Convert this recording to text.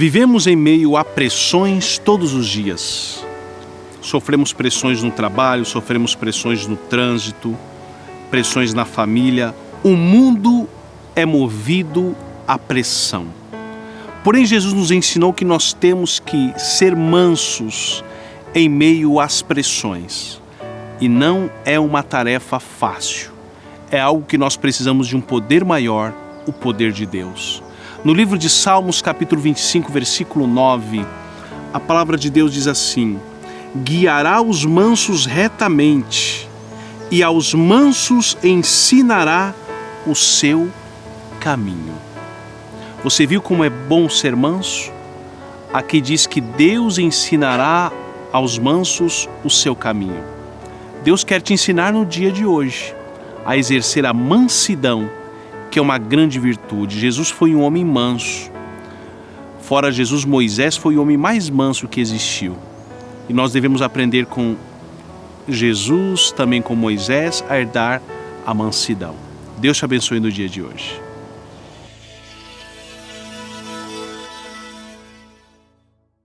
Vivemos em meio a pressões todos os dias. Sofremos pressões no trabalho, sofremos pressões no trânsito, pressões na família. O mundo é movido à pressão. Porém, Jesus nos ensinou que nós temos que ser mansos em meio às pressões. E não é uma tarefa fácil. É algo que nós precisamos de um poder maior, o poder de Deus. No livro de Salmos, capítulo 25, versículo 9, a palavra de Deus diz assim: Guiará os mansos retamente, e aos mansos ensinará o seu caminho. Você viu como é bom ser manso? Aqui diz que Deus ensinará aos mansos o seu caminho. Deus quer te ensinar no dia de hoje a exercer a mansidão, que é uma grande virtude. Jesus foi um homem manso. Fora Jesus, Moisés foi o homem mais manso que existiu. E nós devemos aprender com Jesus, também com Moisés, a herdar a mansidão. Deus te abençoe no dia de hoje.